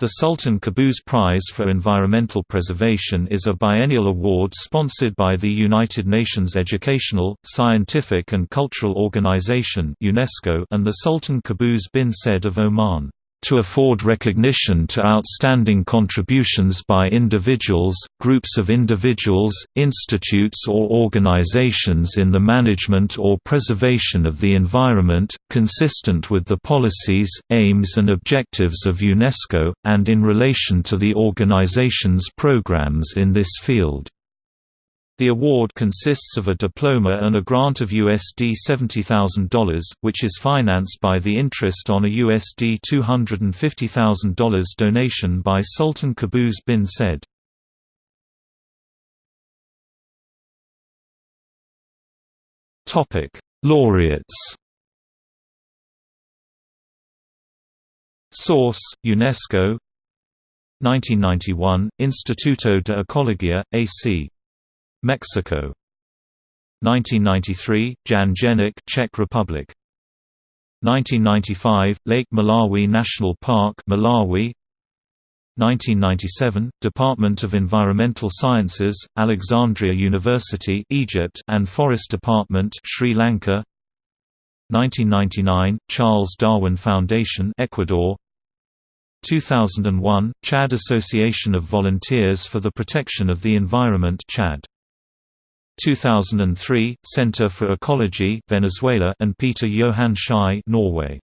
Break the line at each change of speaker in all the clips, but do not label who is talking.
The Sultan Qaboos Prize for Environmental Preservation is a biennial award sponsored by the United Nations Educational, Scientific and Cultural Organization (UNESCO) and the Sultan Qaboos bin Said of Oman to afford recognition to outstanding contributions by individuals, groups of individuals, institutes or organizations in the management or preservation of the environment, consistent with the policies, aims and objectives of UNESCO, and in relation to the organization's programs in this field. The award consists of a diploma and a grant of USD $70,000, which is financed by the interest on a USD $250,000 donation by Sultan Qaboos bin Said. Laureates Source: UNESCO 1991 Instituto de Ecología, A.C. Mexico. 1993 Jan Jenik Czech Republic. 1995 Lake Malawi National Park Malawi. 1997 Department of Environmental Sciences Alexandria University Egypt and Forest Department Sri Lanka. 1999 Charles Darwin Foundation Ecuador. 2001 Chad Association of Volunteers for the Protection of the Environment Chad 2003, Center for Ecology Venezuela and Peter Johan Schei Norway.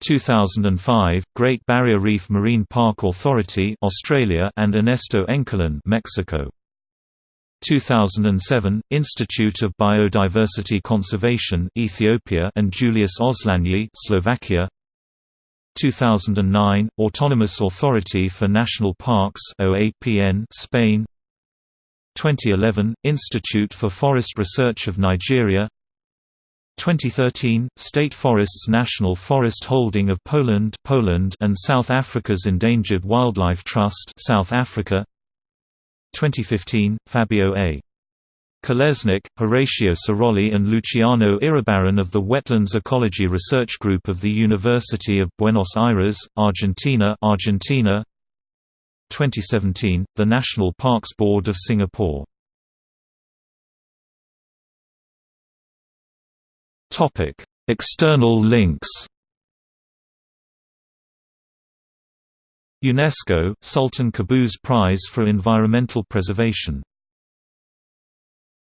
2005, Great Barrier Reef Marine Park Authority Australia and Ernesto Enkerlin Mexico. 2007, Institute of Biodiversity Conservation Ethiopia and Julius Oszlányi Slovakia. 2009, Autonomous Authority for National Parks OAPN Spain. 2011, Institute for Forest Research of Nigeria 2013, State Forests National Forest Holding of Poland Poland and South Africa's Endangered Wildlife Trust South Africa 2015, Fabio A. Kalesnik, Horacio Sirolli and Luciano Iribarren of the Wetlands Ecology Research Group of the University of Buenos Aires, Argentina Argentina 2017, the National Parks Board of Singapore. External links UNESCO – Sultan Qaboos Prize for Environmental Preservation